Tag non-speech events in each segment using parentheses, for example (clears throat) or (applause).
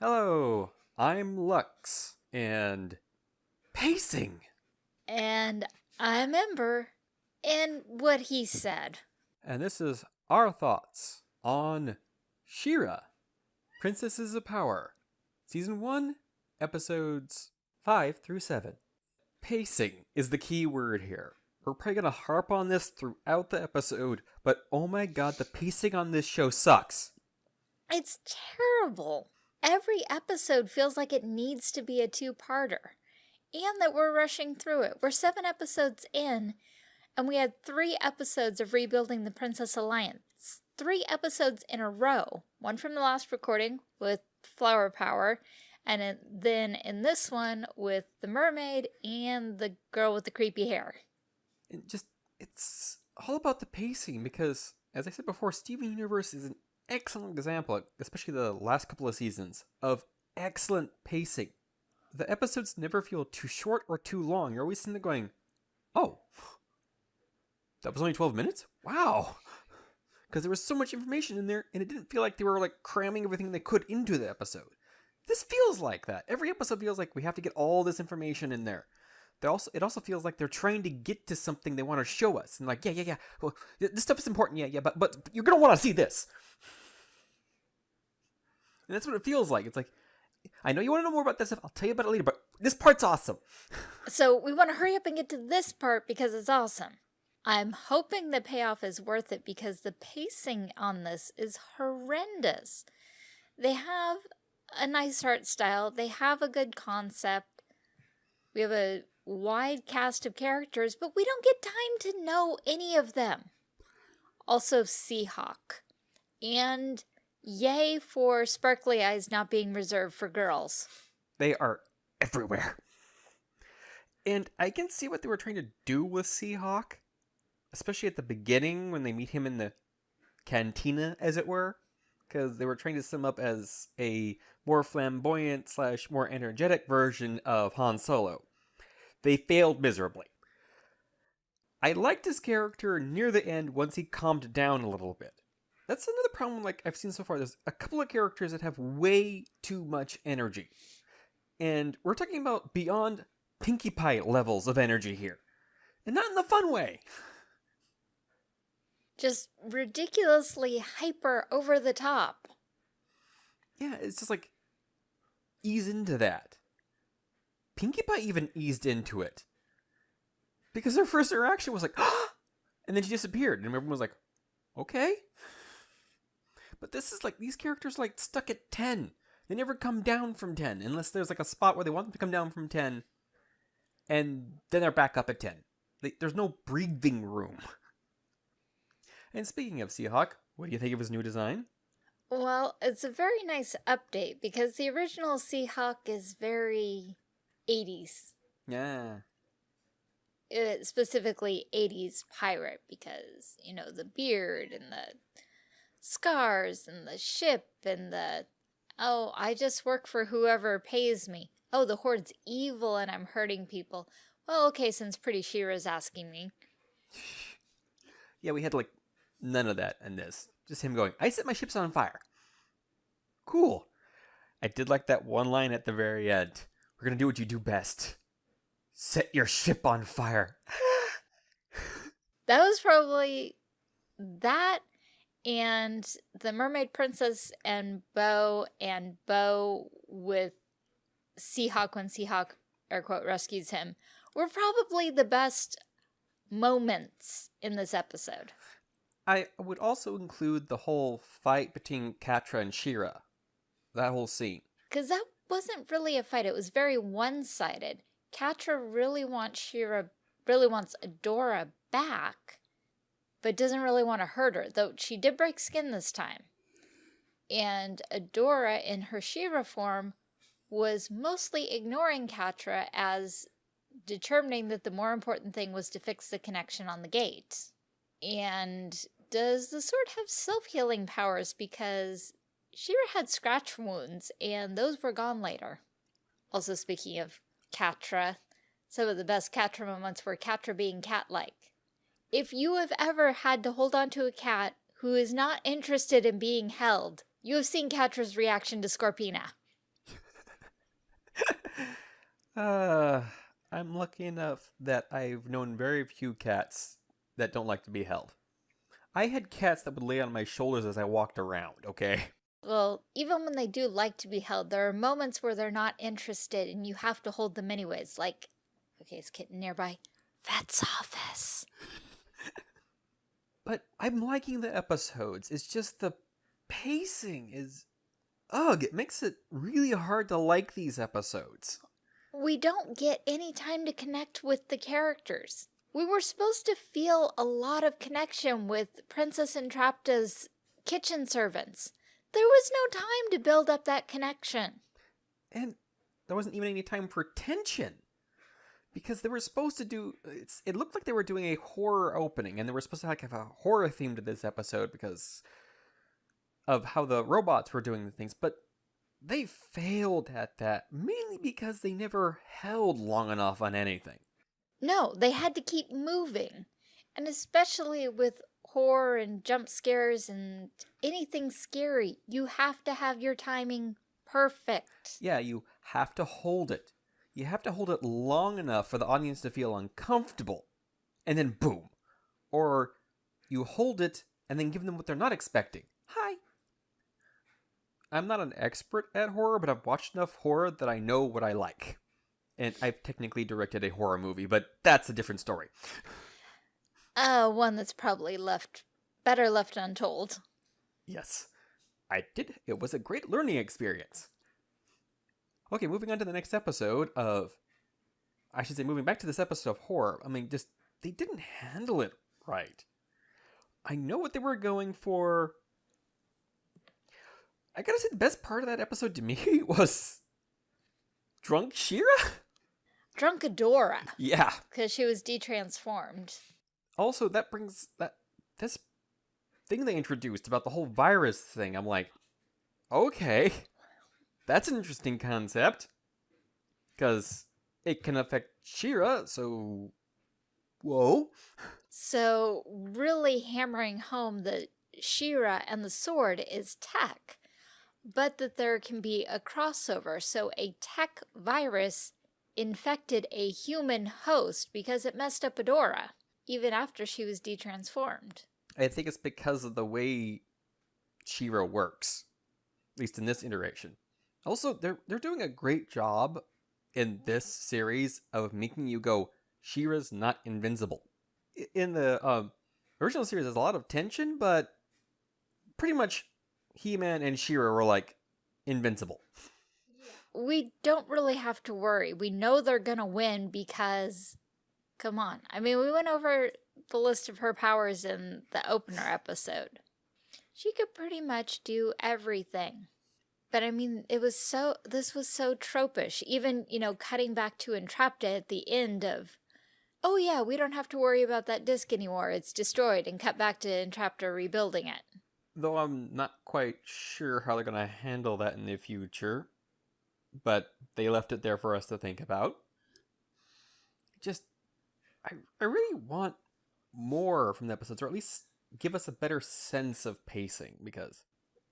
Hello, I'm Lux, and pacing. And I'm Ember, and what he said. And this is our thoughts on She-Ra, Princesses of Power, Season 1, Episodes 5 through 7. Pacing is the key word here. We're probably going to harp on this throughout the episode, but oh my god, the pacing on this show sucks. It's terrible. Every episode feels like it needs to be a two-parter. And that we're rushing through it. We're seven episodes in, and we had three episodes of rebuilding the Princess Alliance. Three episodes in a row. One from the last recording with Flower Power, and then in this one with the mermaid and the girl with the creepy hair. It just, it's all about the pacing because, as I said before, Steven Universe is an excellent example, especially the last couple of seasons, of excellent pacing. The episodes never feel too short or too long. You're always sitting there going, oh, that was only 12 minutes? Wow. Because there was so much information in there, and it didn't feel like they were like cramming everything they could into the episode. This feels like that. Every episode feels like we have to get all this information in there. They also, it also feels like they're trying to get to something they want to show us, and like, yeah, yeah, yeah. Well, this stuff is important, yeah, yeah, but but you're gonna want to see this. And that's what it feels like. It's like, I know you want to know more about this stuff. I'll tell you about it later, but this part's awesome. (laughs) so we want to hurry up and get to this part because it's awesome. I'm hoping the payoff is worth it because the pacing on this is horrendous. They have a nice art style. They have a good concept. We have a wide cast of characters, but we don't get time to know any of them. Also, Seahawk. And Yay for sparkly eyes not being reserved for girls. They are everywhere. And I can see what they were trying to do with Seahawk, especially at the beginning when they meet him in the cantina, as it were, because they were trying to sum up as a more flamboyant slash more energetic version of Han Solo. They failed miserably. I liked his character near the end once he calmed down a little bit. That's another problem like I've seen so far. There's a couple of characters that have way too much energy. And we're talking about beyond Pinkie Pie levels of energy here. And not in the fun way. Just ridiculously hyper over the top. Yeah, it's just like ease into that. Pinkie Pie even eased into it. Because her first reaction was like, (gasps) and then she disappeared. And everyone was like, okay. But this is like, these characters like stuck at 10. They never come down from 10 unless there's like a spot where they want them to come down from 10 and then they're back up at 10. They, there's no breathing room. And speaking of Seahawk, what do you think of his new design? Well, it's a very nice update because the original Seahawk is very 80s. Yeah. It, specifically 80s pirate because, you know, the beard and the scars and the ship and the, oh, I just work for whoever pays me. Oh, the Horde's evil and I'm hurting people. Well, okay, since Pretty She-Ra's asking me. yeah, we had like none of that in this. Just him going, I set my ships on fire. Cool. I did like that one line at the very end. We're going to do what you do best. Set your ship on fire. (laughs) that was probably that and the Mermaid Princess and Bow and Bow with Seahawk when Seahawk air quote rescues him were probably the best moments in this episode. I would also include the whole fight between Catra and She-Ra. That whole scene. Because that wasn't really a fight. It was very one-sided. Catra really wants She-Ra, really wants Adora back but doesn't really want to hurt her, though she did break skin this time. And Adora, in her She-Ra form, was mostly ignoring Catra as determining that the more important thing was to fix the connection on the gate. And does the sword have self-healing powers because She-Ra had scratch wounds and those were gone later. Also speaking of Catra, some of the best Catra moments were Catra being cat-like. If you have ever had to hold on to a cat who is not interested in being held, you have seen Catra's reaction to Scorpina. (laughs) Uh, I'm lucky enough that I've known very few cats that don't like to be held. I had cats that would lay on my shoulders as I walked around, okay? Well, even when they do like to be held, there are moments where they're not interested and you have to hold them anyways. Like, okay, is kitten nearby? Vet's office. But I'm liking the episodes. It's just the pacing is ugh, it makes it really hard to like these episodes. We don't get any time to connect with the characters. We were supposed to feel a lot of connection with Princess Entrapta's kitchen servants. There was no time to build up that connection. And there wasn't even any time for tension. Because they were supposed to do it looked like they were doing a horror opening and they were supposed to like have a horror theme to this episode because of how the robots were doing the things, but they failed at that mainly because they never held long enough on anything. No, they had to keep moving. And especially with horror and jump scares and anything scary, you have to have your timing perfect. Yeah, you have to hold it. You have to hold it long enough for the audience to feel uncomfortable. And then boom. Or you hold it and then give them what they're not expecting. Hi. I'm not an expert at horror, but I've watched enough horror that I know what I like. And I've technically directed a horror movie, but that's a different story. Uh, one that's probably left better left untold. Yes, I did. It was a great learning experience. Okay, moving on to the next episode of. I should say, moving back to this episode of horror. I mean, just. They didn't handle it right. I know what they were going for. I gotta say, the best part of that episode to me (laughs) was. Drunk She-Ra, Drunk Adora. Yeah. Because she was detransformed. Also, that brings that. This thing they introduced about the whole virus thing. I'm like, okay, that's an interesting concept. Because it can affect She-Ra, so. Whoa. So, really hammering home that She-Ra and the sword is tech, but that there can be a crossover. So, a tech virus infected a human host because it messed up Adora, even after she was detransformed. I think it's because of the way She-Ra works, at least in this iteration. Also, they're they're doing a great job in this series of making you go, She-Ra's not invincible. In the um, original series, there's a lot of tension, but pretty much He-Man and She-Ra were like invincible. We don't really have to worry. We know they're gonna win because, come on. I mean, we went over the list of her powers in the opener episode. She could pretty much do everything. But I mean, it was so, this was so tropish. Even, you know, cutting back to Entrapta at the end of, oh yeah, we don't have to worry about that disc anymore. It's destroyed and cut back to Entrapta rebuilding it. Though I'm not quite sure how they're going to handle that in the future. But they left it there for us to think about. Just, I, I really want more from the episodes, or at least give us a better sense of pacing, because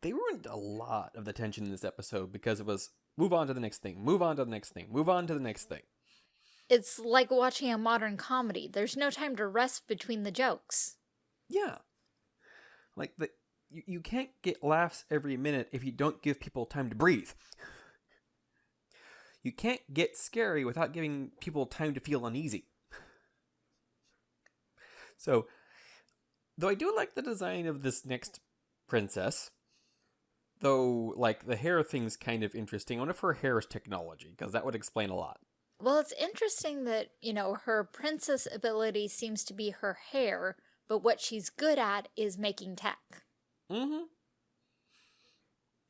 they ruined a lot of the tension in this episode because it was move on to the next thing, move on to the next thing, move on to the next thing. It's like watching a modern comedy. There's no time to rest between the jokes. Yeah. Like, the, you, you can't get laughs every minute if you don't give people time to breathe. You can't get scary without giving people time to feel uneasy. So, though I do like the design of this next princess, though, like, the hair thing's kind of interesting. I wonder if her hair is technology, because that would explain a lot. Well, it's interesting that, you know, her princess ability seems to be her hair, but what she's good at is making tech. Mm-hmm.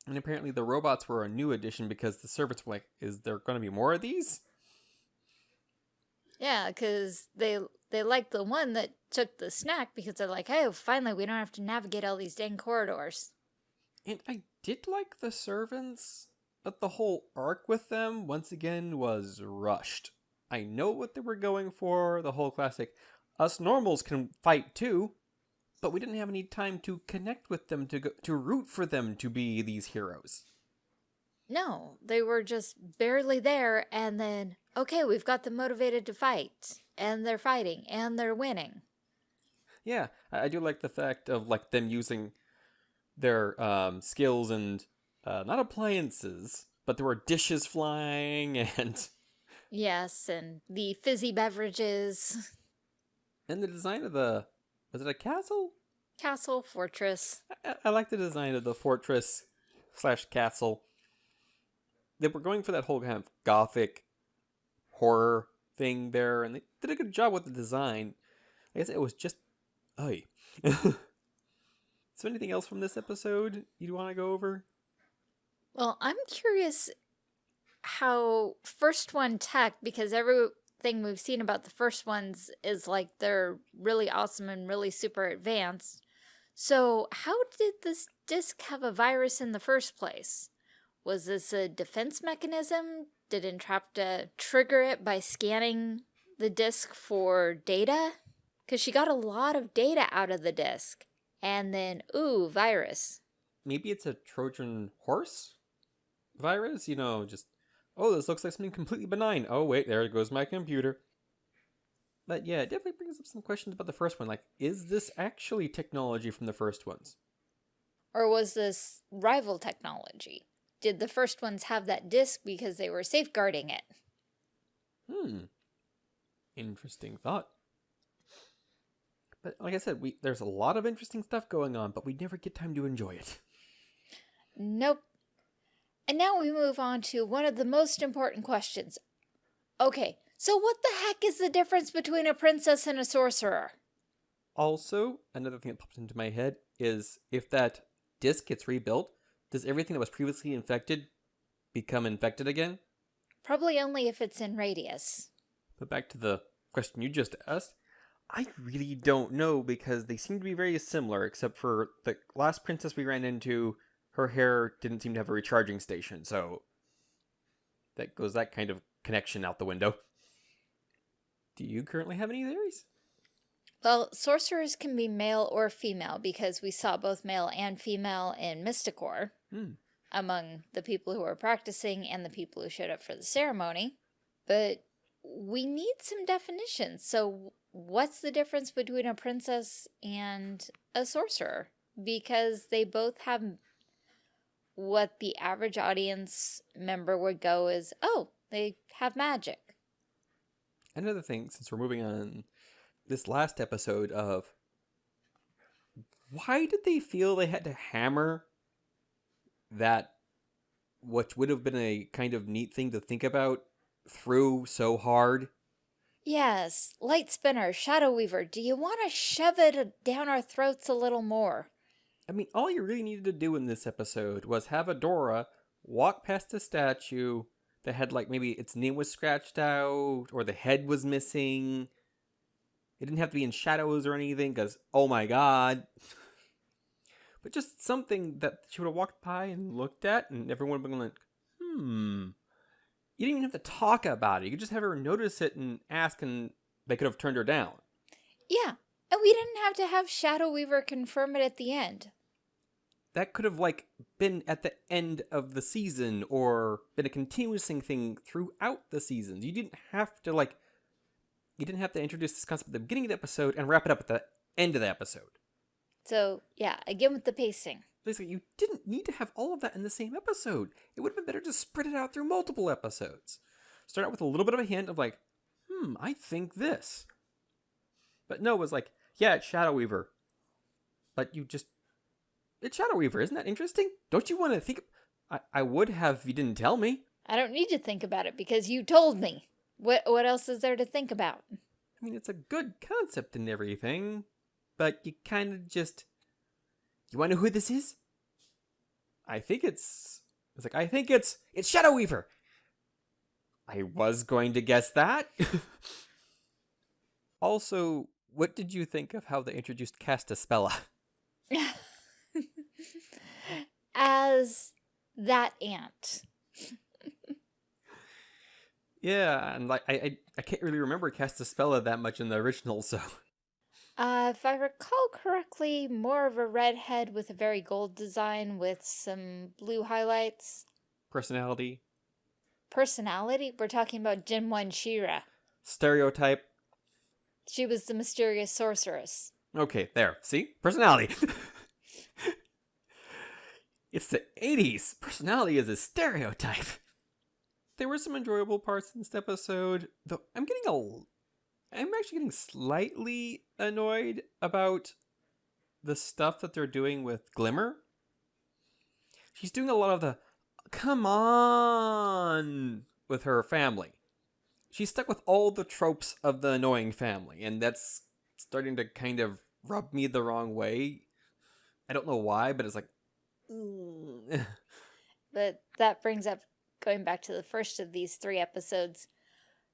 And apparently the robots were a new addition because the servants were like, is there going to be more of these? Yeah, because they they like the one that took the snack because they're like, oh, finally we don't have to navigate all these dang corridors. And I did like the servants, but the whole arc with them, once again, was rushed. I know what they were going for, the whole classic, us normals can fight too, but we didn't have any time to connect with them, to, go, to root for them to be these heroes. No, they were just barely there and then, okay, we've got them motivated to fight, and they're fighting, and they're winning. Yeah, I, I do like the fact of like them using their um, skills and uh, not appliances, but there were dishes flying (laughs) and Yes, and the fizzy beverages, and the design of the was it a castle? castle, fortress. I, I like the design of the fortress slash castle. They were going for that whole kind of gothic horror thing there, and they did a good job with the design. I guess it was just, (laughs) so, anything else from this episode you'd want to go over? Well, I'm curious how first one tech, because everything we've seen about the first ones is like they're really awesome and really super advanced. So, how did this disc have a virus in the first place? Was this a defense mechanism? Did Entrapta trigger it by scanning the disk for data? Because she got a lot of data out of the disk. And then, ooh, virus. Maybe it's a Trojan horse virus? You know, just, oh, this looks like something completely benign. Oh, wait, there goes my computer. But yeah, it definitely brings up some questions about the first one. Like, is this actually technology from the first ones? Or was this rival technology? Did the first ones have that disk because they were safeguarding it? Hmm. Interesting thought. But like I said, we there's a lot of interesting stuff going on, but we never get time to enjoy it. Nope. And now we move on to one of the most important questions. Okay, so what the heck is the difference between a princess and a sorcerer? Also, another thing that popped into my head is if that disc gets rebuilt, does everything that was previously infected become infected again? Probably only if it's in radius. But back to the question you just asked, I really don't know because they seem to be very similar, except for the last princess we ran into, her hair didn't seem to have a recharging station, so that goes that kind of connection out the window. Do you currently have any theories? Well, sorcerers can be male or female because we saw both male and female in Mystacor Hmm. among the people who were practicing and the people who showed up for the ceremony. But we need some definitions. So what's the difference between a princess and a sorcerer? Because they both have what the average audience member would go is, oh, they have magic. Another thing, since we're moving on, this last episode of why did they feel they had to hammer that what would have been a kind of neat thing to think about through so hard? Yes, Light Spinner, Shadow Weaver, do you want to shove it down our throats a little more? I mean, all you really needed to do in this episode was have Adora walk past a statue that had, like, maybe its name was scratched out or the head was missing. It didn't have to be in shadows or anything because, oh my god. But just something that she would have walked by and looked at, and everyone would have been like, hmm. You didn't even have to talk about it. You could just have her notice it and ask, and they could have turned her down. Yeah, and we didn't have to have Shadow Weaver confirm it at the end. that could have like been at the end of the season or been a continuing thing throughout the seasons. You didn't have to like you didn't have to introduce this concept at the beginning of the episode and wrap it up at the end of the episode. So, yeah, again with the pacing. Basically, you didn't need to have all of that in the same episode. It would have been better to spread it out through multiple episodes. Start out with a little bit of a hint of like, hmm, I think this. But no, it was like, yeah, it's Shadow Weaver. But you just it's Shadow Weaver, isn't that interesting? Don't you want to think I, I would have if you didn't tell me. I don't need to think about it because you told me. What what else is there to think about? I mean, it's a good concept and everything, but you kind of just. You want to know who this is? I think it's. It's like I think it's it's Shadow Weaver. I was going to guess that. (laughs) also, what did you think of how they introduced Castaspella? (laughs) As that ant. Yeah, and like I, I, I can't really remember Castaspella that much in the original, so Uh, if I recall correctly, more of a redhead with a very gold design with some blue highlights. personality. personality, we're talking about Jinwon She-Ra. Stereotype. She was the mysterious sorceress. Okay, there. See? Personality. (laughs) it's the 80s. Personality is a stereotype. There were some enjoyable parts in this episode, though I'm getting a I'm actually getting slightly annoyed about the stuff that they're doing with Glimmer. She's doing a lot of the come on with her family. She's stuck with all the tropes of the annoying family, and that's starting to kind of rub me the wrong way. I don't know why, but it's like. mm. (laughs) But that brings up, going back to the first of these three episodes,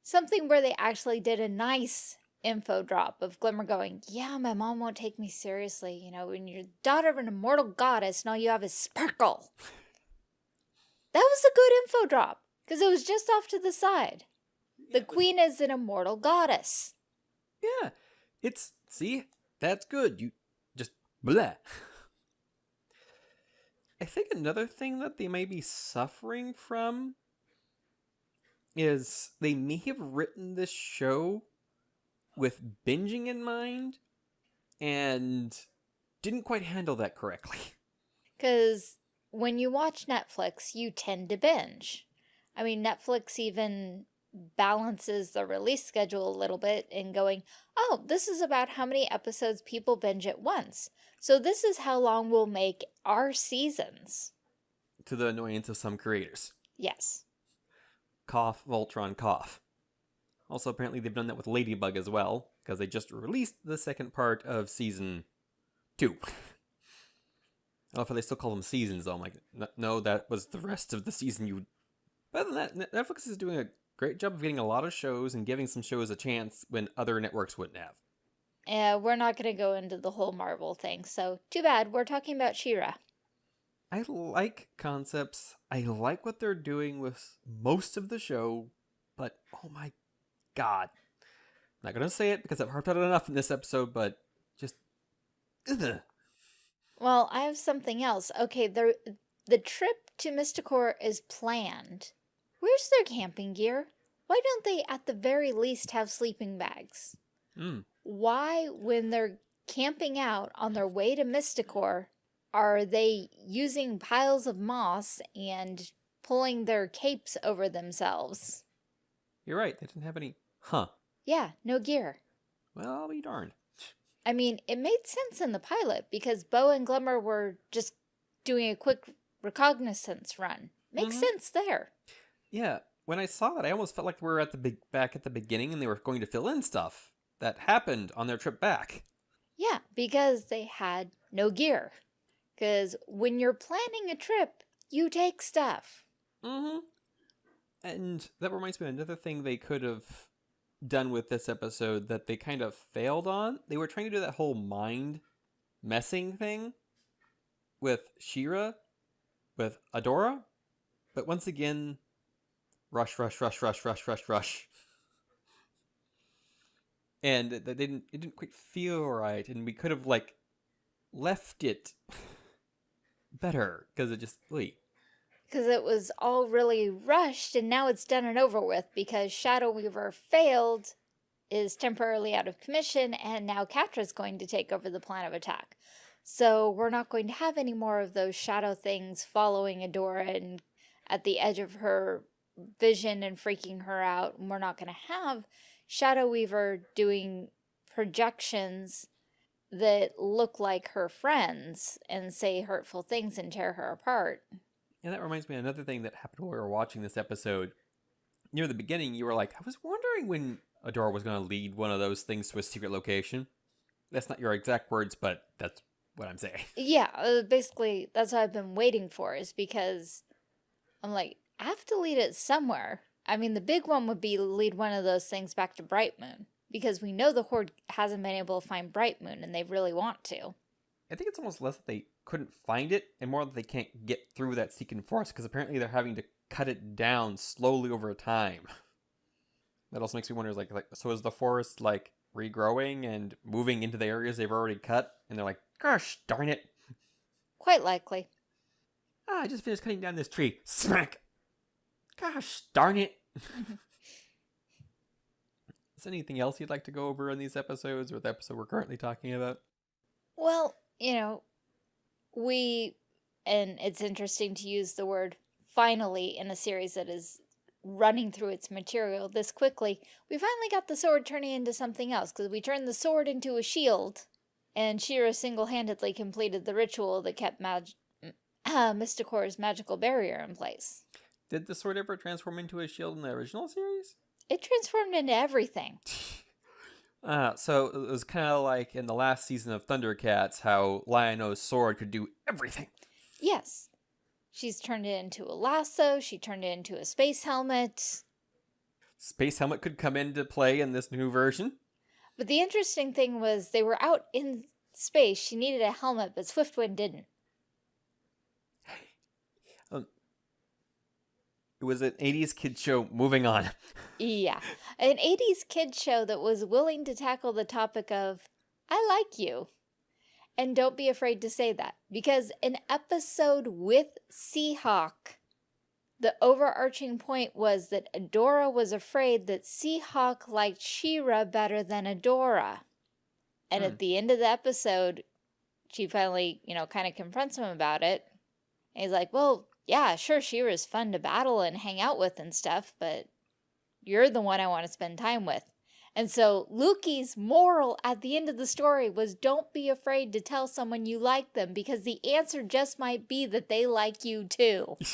something where they actually did a nice info drop of Glimmer going, Yeah, my mom won't take me seriously. You know, when you're daughter of an immortal goddess and all you have is sparkle. (laughs) That was a good info drop because it was just off to the side. The queen is an immortal goddess. Yeah, it's see that's good. You just blah. (laughs) I think another thing that they may be suffering from is they may have written this show with binging in mind and didn't quite handle that correctly. (laughs) Because when you watch Netflix, you tend to binge. I mean, Netflix even balances the release schedule a little bit in going, oh, this is about how many episodes people binge at once. So this is how long we'll make our seasons. To the annoyance of some creators. Yes. Cough, Voltron, cough. Also, apparently, they've done that with Ladybug as well, because they just released the second part of season two. I know if they still call them seasons, though. I'm like, no, that was the rest of the season you. But other than that, Netflix is doing a great job of getting a lot of shows and giving some shows a chance when other networks wouldn't have. Yeah, we're not going to go into the whole Marvel thing, so too bad. We're talking about She-Ra. I like concepts. I like what they're doing with most of the show, but oh my god. I'm not gonna say it because I've harped on it enough in this episode, but just ugh. Well, I have something else. Okay, the the trip to Mystacor is planned. Where's their camping gear? Why don't they at the very least have sleeping bags? Mm. Why, when they're camping out on their way to Mystacor, are they using piles of moss and pulling their capes over themselves? You're right. They didn't have any. Huh. Yeah, no gear. Well, I'll be darned. I mean, it made sense in the pilot because Bow and Glimmer were just doing a quick reconnaissance run. Makes Mhm. sense there. Yeah. When I saw that, I almost felt like we were at the big back at the beginning, and they were going to fill in stuff that happened on their trip back. Yeah, because they had no gear. Because when you're planning a trip, you take stuff. Mm-hmm. And that reminds me of another thing they could have done with this episode that they kind of failed on. They were trying to do that whole mind messing thing with She-Ra, with Adora, but once again, rush, rush, rush, rush, rush, rush, rush. And it didn't it didn't quite feel right, and we could have like left it better because it just wait. Because it was all really rushed and now it's done and over with because Shadow Weaver failed, is temporarily out of commission, and now Catra's going to take over the plan of attack. So we're not going to have any more of those shadow things following Adora and at the edge of her vision and freaking her out. And we're not going to have Shadow Weaver doing projections that look like her friends and say hurtful things and tear her apart. And that reminds me of another thing that happened while we were watching this episode. Near the beginning, you were like, I was wondering when Adora was going to lead one of those things to a secret location. That's not your exact words, but that's what I'm saying. (laughs) Yeah, uh, basically, that's what I've been waiting for, is because I'm like, I have to lead it somewhere. I mean, the big one would be lead one of those things back to Bright Moon, because we know the Horde hasn't been able to find Bright Moon, and they really want to. I think it's almost less that they couldn't find it and more that they can't get through that Seeking Forest because apparently they're having to cut it down slowly over time. That also makes me wonder, is like, like, so is the forest like regrowing and moving into the areas they've already cut? And they're like, gosh darn it. Quite likely. Ah, I just finished cutting down this tree. Smack! Gosh darn it. (laughs) Is anything else you'd like to go over in these episodes or the episode we're currently talking about? Well, you know, we, and it's interesting to use the word finally in a series that is running through its material this quickly, we finally got the sword turning into something else because we turned the sword into a shield and She-Ra single-handedly completed the ritual that kept Mag uh, (clears throat) Mystacor's magical barrier in place. Did the sword ever transform into a shield in the original series? It transformed into everything. (laughs) Uh, so it was kind of like in the last season of Thundercats, how Lion-O's sword could do everything. Yes. She's turned it into a lasso, she turned it into a space helmet. Space helmet could come into play in this new version. But the interesting thing was they were out in space, she needed a helmet, but Swiftwind didn't. Um, it was an 80s kid show. Moving on. Yeah. An 80s kid show that was willing to tackle the topic of, I like you. And don't be afraid to say that. Because an episode with Seahawk, the overarching point was that Adora was afraid that Seahawk liked She-Ra better than Adora. And Hmm. at the end of the episode, she finally, you know, kind of confronts him about it. And he's like, well, yeah, sure, She-Ra's fun to battle and hang out with and stuff, but you're the one I want to spend time with. And so Loo-Kee's moral at the end of the story was don't be afraid to tell someone you like them because the answer just might be that they like you too. (laughs)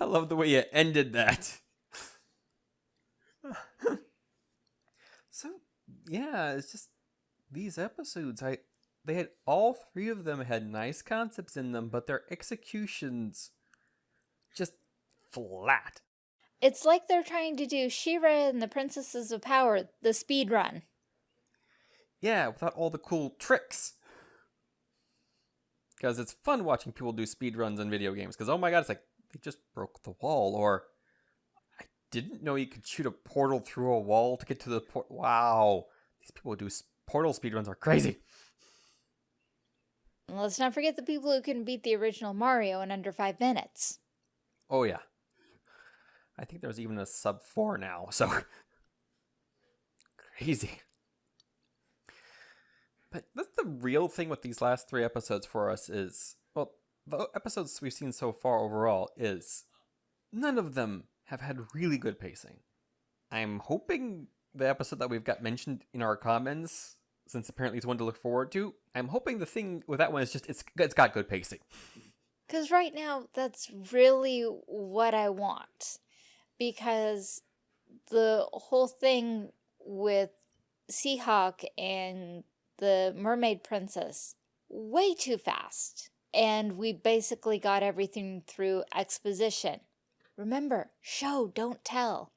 I love the way you ended that. (sighs) so, yeah, it's just these episodes. I they had all three of them had nice concepts in them, but their executions just flat. It's like they're trying to do She-Ra and the Princesses of Power, the speed run. Yeah, without all the cool tricks. Because it's fun watching people do speedruns in video games. Because, oh my god, it's like, they just broke the wall. Or, I didn't know you could shoot a portal through a wall to get to the port. Wow. These people who do s- portal speedruns are crazy. And let's not forget the people who can beat the original Mario in under five minutes. Oh, yeah. I think there's even a sub 4 now, so. (laughs) crazy. But that's the real thing with these last three episodes for us is well, the episodes we've seen so far overall is none of them have had really good pacing. I'm hoping the episode that we've got mentioned in our comments, since apparently it's one to look forward to, I'm hoping the thing with that one is just it's it's got good pacing. Because right now, that's really what I want. Because the whole thing with Seahawk and the Mermaid Princess, way too fast. And we basically got everything through exposition. Remember, show, don't tell.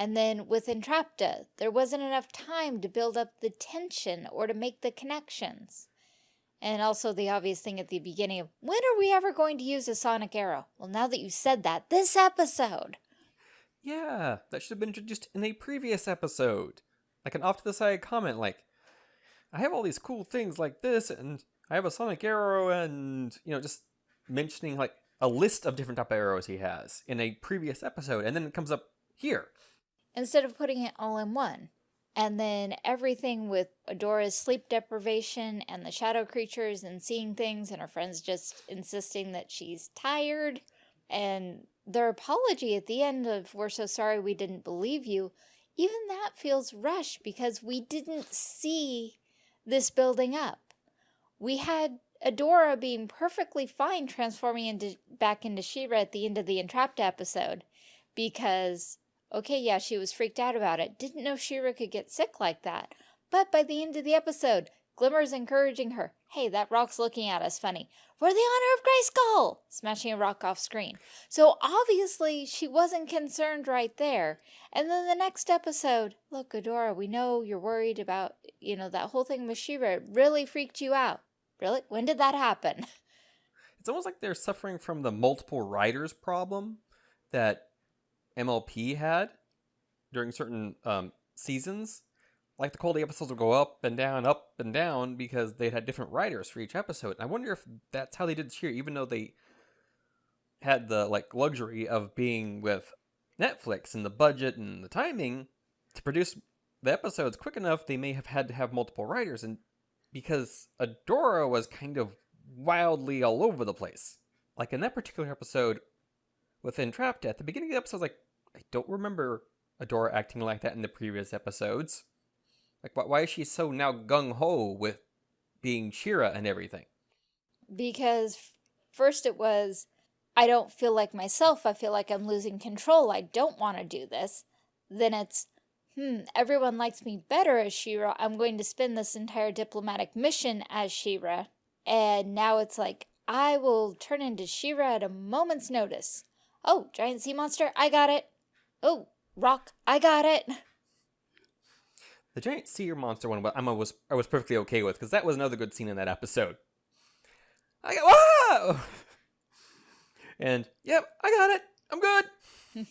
And then with Entrapta, there wasn't enough time to build up the tension or to make the connections. And also the obvious thing at the beginning of, when are we ever going to use a sonic arrow? Well, now that you said that, this episode. Yeah, that should have been introduced in a previous episode. Like an off to the side comment, like, I have all these cool things like this, and I have a sonic arrow, and, you know, just mentioning like a list of different type of arrows he has in a previous episode, and then it comes up here. Instead of putting it all in one. And then everything with Adora's sleep deprivation and the shadow creatures and seeing things and her friends just insisting that she's tired. And their apology at the end of, we're so sorry we didn't believe you. Even that feels rushed because we didn't see this building up. We had Adora being perfectly fine transforming into back into She-Ra at the end of the Entrapta episode because Okay, yeah, she was freaked out about it. Didn't know She-Ra could get sick like that. But by the end of the episode, Glimmer's encouraging her. Hey, that rock's looking at us funny. For the honor of Grayskull! Smashing a rock off screen. So obviously, she wasn't concerned right there. And then the next episode, look, Adora, we know you're worried about, you know, that whole thing with She-Ra. It really freaked you out. Really? When did that happen? It's almost like they're suffering from the multiple writers problem that MLP had during certain um, seasons. Like the quality episodes would go up and down, up and down because they had different writers for each episode. And I wonder if that's how they did this here, even though they had the like luxury of being with Netflix and the budget and the timing to produce the episodes quick enough, they may have had to have multiple writers, and because Adora was kind of wildly all over the place. Like in that particular episode with Entrapta, at the beginning of the episode, I was like, I don't remember Adora acting like that in the previous episodes. Like, why, is she so now gung ho with being She-Ra and everything? Because first it was, I don't feel like myself. I feel like I'm losing control. I don't want to do this. Then it's, hmm, everyone likes me better as She-Ra. I'm going to spend this entire diplomatic mission as She-Ra. And now it's like, I will turn into She-Ra at a moment's notice. Oh, giant sea monster, I got it. Oh, rock, I got it. The giant sea monster one, I was I was perfectly okay with because that was another good scene in that episode. I got whoa, (laughs) and yep, I got it. I'm good. (laughs)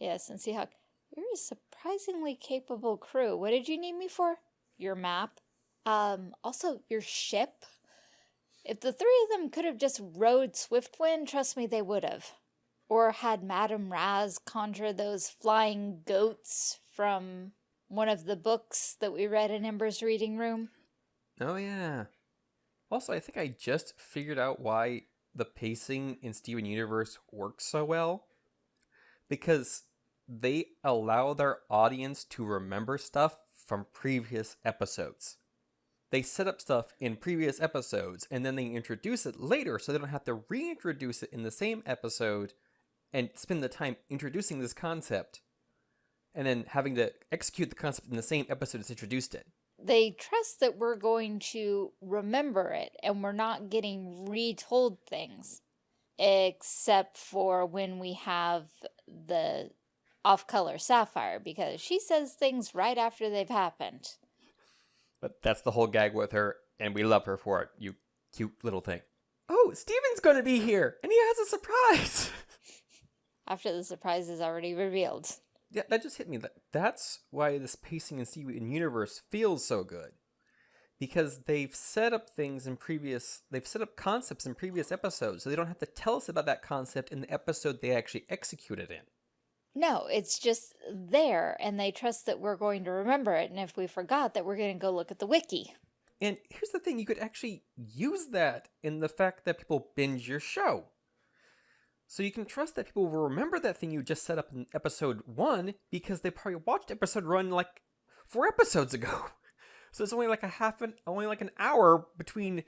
yes, and Seahawk, you're a surprisingly capable crew. What did you need me for? Your map. Um, also your ship. If the three of them could have just rode Swiftwind, trust me, they would have. Or had Madame Razz conjure those flying goats from one of the books that we read in Ember's reading room. Oh, yeah. Also, I think I just figured out why the pacing in Steven Universe works so well. Because they allow their audience to remember stuff from previous episodes. They set up stuff in previous episodes and then they introduce it later so they don't have to reintroduce it in the same episode and spend the time introducing this concept and then having to execute the concept in the same episode it's introduced in. They trust that we're going to remember it and we're not getting retold things. Except for when we have the off-color Sapphire because she says things right after they've happened. But that's the whole gag with her and we love her for it, you cute little thing. Oh, Steven's going to be here and he has a surprise. (laughs) after the surprise is already revealed yeah, that just hit me. That's why this pacing in Steven Universe feels so good, because they've set up things in previous, they've set up concepts in previous episodes, so they don't have to tell us about that concept in the episode they actually executed it in. No, it's just there, and they trust that we're going to remember it, and if we forgot that we're going to go look at the wiki. And here's the thing, you could actually use that in the fact that people binge your show. So you can trust that people will remember that thing you just set up in episode one because they probably watched episode one like four episodes ago. (laughs) So it's only like a half an only like an hour between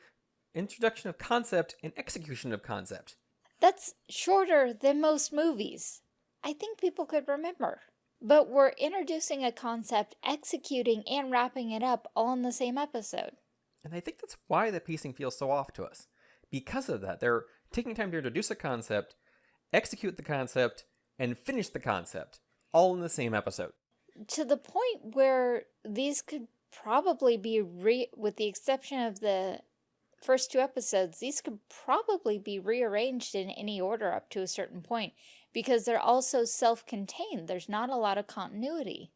introduction of concept and execution of concept. That's shorter than most movies. I think people could remember. But we're introducing a concept, executing, and wrapping it up all in the same episode. And I think that's why the pacing feels so off to us. Because of that, they're taking time to introduce a concept, execute the concept, and finish the concept, all in the same episode. To the point where these could probably be, re with the exception of the first two episodes, these could probably be rearranged in any order up to a certain point because they're also self-contained. There's not a lot of continuity.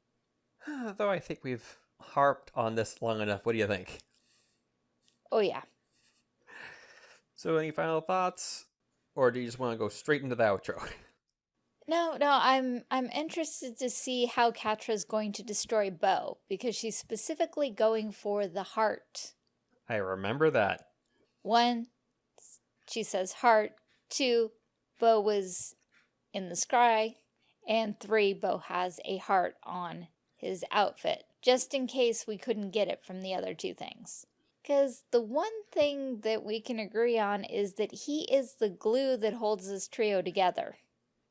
(sighs) Though I think we've harped on this long enough. What do you think? Oh, yeah. So any final thoughts? Or do you just want to go straight into the outro? (laughs) No, no, I'm I'm interested to see how Catra's going to destroy Bow because she's specifically going for the heart. I remember that. One, she says heart. Two, Bow was in the sky. And three, Bow has a heart on his outfit, just in case we couldn't get it from the other two things. Because the one thing that we can agree on is that he is the glue that holds this trio together.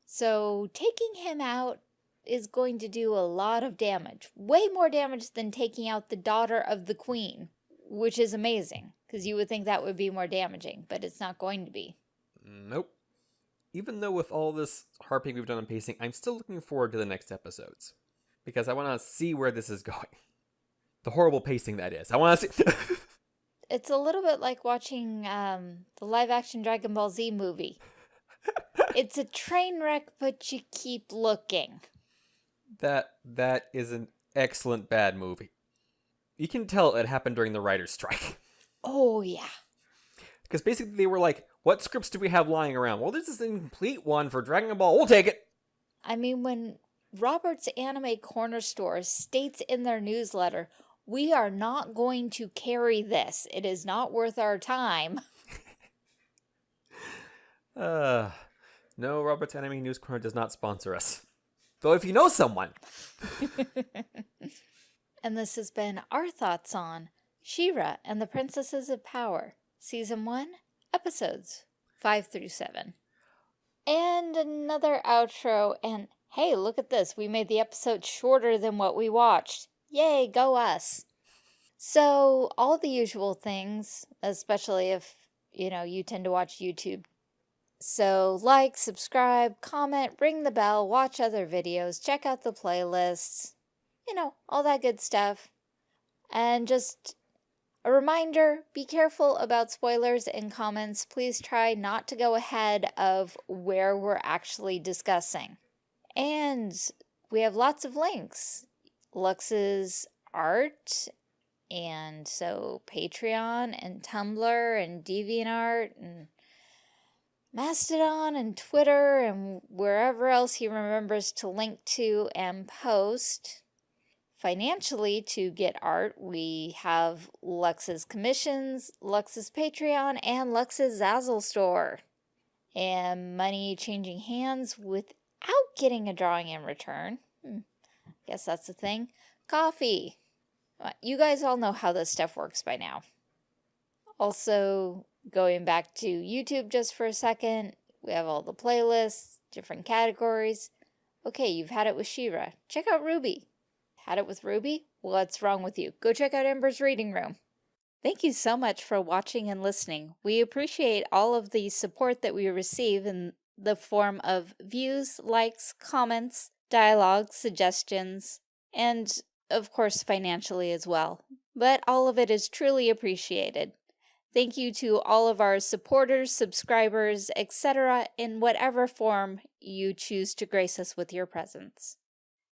So taking him out is going to do a lot of damage. Way more damage than taking out the daughter of the queen, which is amazing, because you would think that would be more damaging, but it's not going to be. Nope. Even though with all this harping we've done on pacing, I'm still looking forward to the next episodes. Because I want to see where this is (laughs) going. The horrible pacing that is. I want to see... (laughs) it's a little bit like watching um, the live-action Dragon Ball Z movie. it's a train wreck, but you keep looking. That that is an excellent bad movie. You can tell it happened during the writer's strike. Oh yeah. Because basically they were like, What scripts do we have lying around? Well, this is an incomplete one for Dragon Ball. We'll take it. I mean, when Robert's Anime Corner Store states in their newsletter, we are not going to carry this. It is not worth our time. (laughs) uh, no, Robert's Enemy News Corner does not sponsor us. Though if you know someone. (laughs) and this has been our thoughts on She-Ra and the Princesses of Power, Season 1, Episodes 5 through 7. And another outro, and hey, look at this, we made the episode shorter than what we watched. Yay, go us! So, all the usual things, especially if, you know, you tend to watch YouTube. So, like, subscribe, comment, ring the bell, watch other videos, check out the playlists, you know, all that good stuff. And just a reminder, be careful about spoilers and comments. Please try not to go ahead of where we're actually discussing. And we have lots of links. Lux's art, and so Patreon and Tumblr and DeviantArt and Mastodon and Twitter and wherever else he remembers to link to and post. Financially, to get art, we have Lux's Commissions, Lux's Patreon, and Lux's Zazzle Store. And money changing hands without getting a drawing in return. Guess that's the thing. Ko-fi. Uh, you guys all know how this stuff works by now. Also, going back to YouTube just for a second, we have all the playlists, different categories. Okay, you've had it with She-Ra. Check out Ruby. Had it with Ruby? What's wrong with you? Go check out Ember's Reading Room. Thank you so much for watching and listening. We appreciate all of the support that we receive in the form of views, likes, comments, dialogue, suggestions, and of course financially as well. But all of it is truly appreciated. Thank you to all of our supporters, subscribers, etc. in whatever form you choose to grace us with your presence.